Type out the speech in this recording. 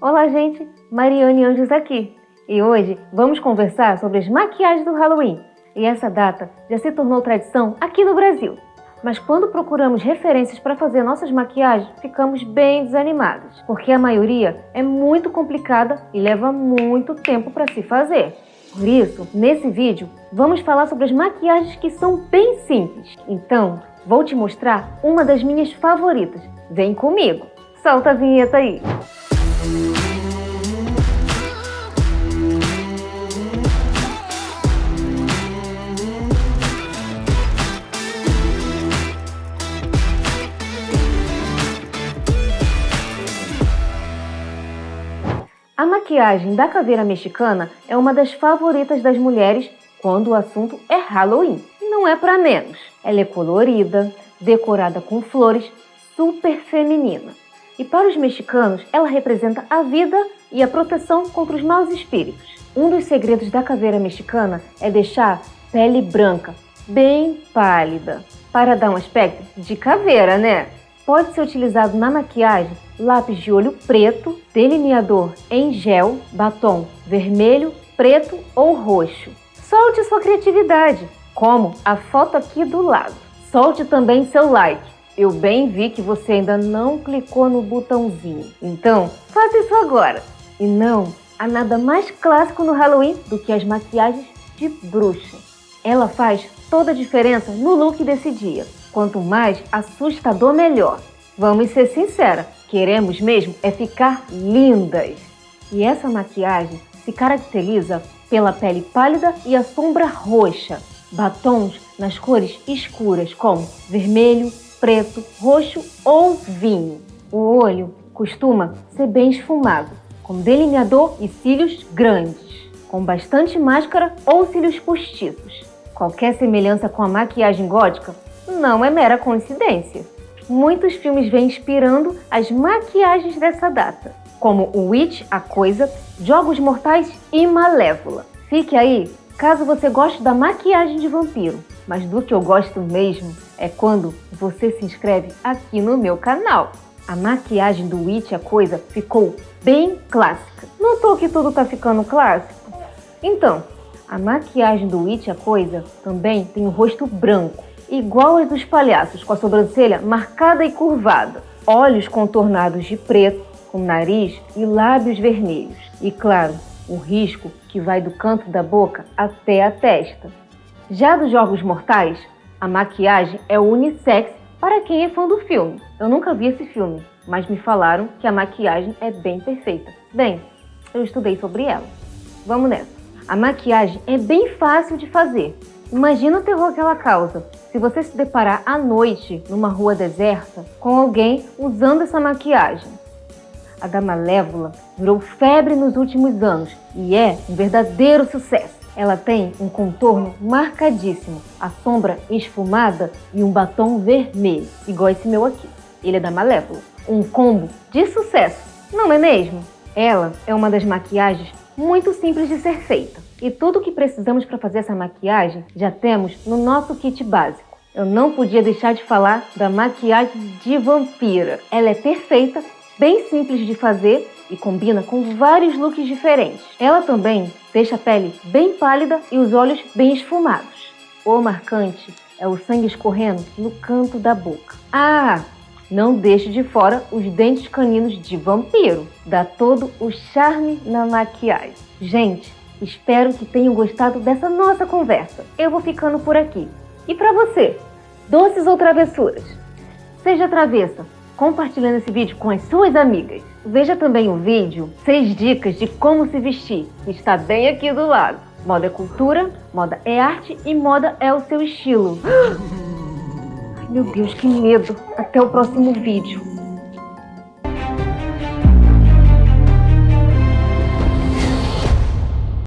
Olá, gente! Mariane Anjos aqui. E hoje vamos conversar sobre as maquiagens do Halloween. E essa data já se tornou tradição aqui no Brasil. Mas quando procuramos referências para fazer nossas maquiagens, ficamos bem desanimados, porque a maioria é muito complicada e leva muito tempo para se fazer. Por isso, nesse vídeo, vamos falar sobre as maquiagens que são bem simples. Então, vou te mostrar uma das minhas favoritas. Vem comigo! Solta a vinheta aí! A maquiagem da caveira mexicana é uma das favoritas das mulheres quando o assunto é Halloween. E não é para menos. Ela é colorida, decorada com flores, super feminina. E para os mexicanos, ela representa a vida e a proteção contra os maus espíritos. Um dos segredos da caveira mexicana é deixar pele branca, bem pálida, para dar um aspecto de caveira, né? Pode ser utilizado na maquiagem lápis de olho preto, delineador em gel, batom vermelho, preto ou roxo. Solte sua criatividade, como a foto aqui do lado. Solte também seu like. Eu bem vi que você ainda não clicou no botãozinho. Então, faça isso agora. E não, há nada mais clássico no Halloween do que as maquiagens de bruxa. Ela faz toda a diferença no look desse dia. Quanto mais assustador, melhor. Vamos ser sinceras, queremos mesmo é ficar lindas. E essa maquiagem se caracteriza pela pele pálida e a sombra roxa, batons nas cores escuras como vermelho, preto, roxo ou vinho. O olho costuma ser bem esfumado, com delineador e cílios grandes, com bastante máscara ou cílios postiços. Qualquer semelhança com a maquiagem gótica não é mera coincidência. Muitos filmes vêm inspirando as maquiagens dessa data, como o Witch, A Coisa, Jogos Mortais e Malévola. Fique aí caso você goste da maquiagem de vampiro, mas do que eu gosto mesmo é quando você se inscreve aqui no meu canal. A maquiagem do Witch, A Coisa, ficou bem clássica. Notou que tudo tá ficando clássico? Então, a maquiagem do Witch, A Coisa, também tem o rosto branco igual aos dos palhaços, com a sobrancelha marcada e curvada, olhos contornados de preto, com nariz e lábios vermelhos. E claro, o risco que vai do canto da boca até a testa. Já dos Jogos Mortais, a maquiagem é unissex para quem é fã do filme. Eu nunca vi esse filme, mas me falaram que a maquiagem é bem perfeita. Bem, eu estudei sobre ela. Vamos nessa. A maquiagem é bem fácil de fazer. Imagina o terror que ela causa se você se deparar à noite numa rua deserta com alguém usando essa maquiagem. A da Malévola virou febre nos últimos anos e é um verdadeiro sucesso. Ela tem um contorno marcadíssimo, a sombra esfumada e um batom vermelho, igual esse meu aqui. Ele é da Malévola. Um combo de sucesso, não é mesmo? Ela é uma das maquiagens muito simples de ser feita. E tudo o que precisamos para fazer essa maquiagem já temos no nosso kit básico. Eu não podia deixar de falar da maquiagem de vampira. Ela é perfeita, bem simples de fazer e combina com vários looks diferentes. Ela também deixa a pele bem pálida e os olhos bem esfumados. O marcante é o sangue escorrendo no canto da boca. Ah, não deixe de fora os dentes caninos de vampiro. Dá todo o charme na maquiagem. Gente, Espero que tenham gostado dessa nossa conversa. Eu vou ficando por aqui. E para você, doces ou travessuras? Seja travessa, compartilhando esse vídeo com as suas amigas. Veja também o vídeo 6 dicas de como se vestir, que está bem aqui do lado. Moda é cultura, moda é arte e moda é o seu estilo. Meu Deus, que medo! Até o próximo vídeo.